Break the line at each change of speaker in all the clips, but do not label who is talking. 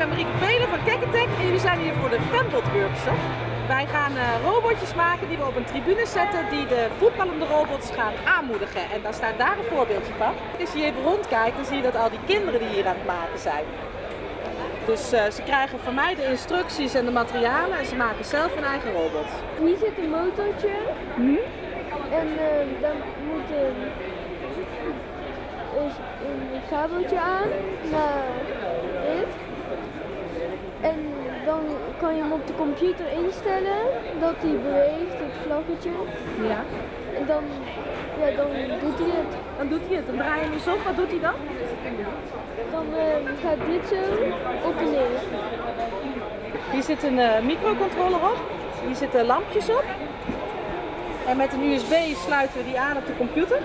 ben Marieke Pelen van Kekketek en jullie zijn hier voor de Fembot Workshop. Wij gaan uh, robotjes maken die we op een tribune zetten die de voetballende robots gaan aanmoedigen. En daar staat daar een voorbeeldje van. Als je even rondkijkt, dan zie je dat al die kinderen die hier aan het maken zijn. Dus uh, ze krijgen van mij de instructies en de materialen en ze maken zelf hun eigen robot.
Hier zit een motortje.
Hm?
En uh, dan moet een, een kabeltje aan naar dit. En dan kan je hem op de computer instellen dat hij beweegt, het vlaggetje.
Ja.
En dan, ja, dan doet hij het.
Dan doet hij het. Dan draai je hem op. Wat doet hij dan?
Dan uh, gaat dit zo op en neer.
Hier zit een uh, microcontroller op. Hier zitten lampjes op. En met een USB sluiten we die aan op de computer.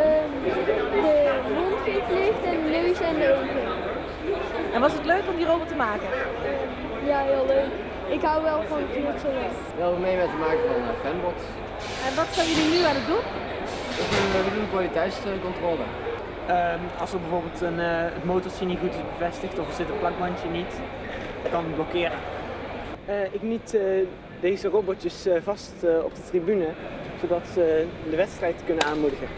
Um, de mond geeft licht en en de ogen.
En was het leuk om die robot te maken?
Um, ja, heel leuk. Ik hou wel van knutselen.
Wel mee met het maken van uh, fanbots.
En wat zijn jullie nu aan het doen?
We doen kwaliteitscontrole.
Um, als er bijvoorbeeld een, uh, het motortje niet goed is bevestigd of er zit een plakbandje niet, kan het blokkeren.
Uh, ik niet uh, deze robotjes vast op de tribune, zodat ze de wedstrijd kunnen aanmoedigen.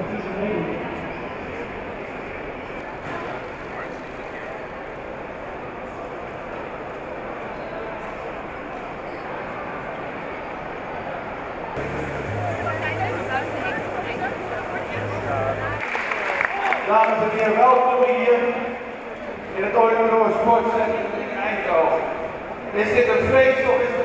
Dames en heren, welkom hier in het Oilendoor Sportcentrum in Eindhoven. Is dit een feest of is het?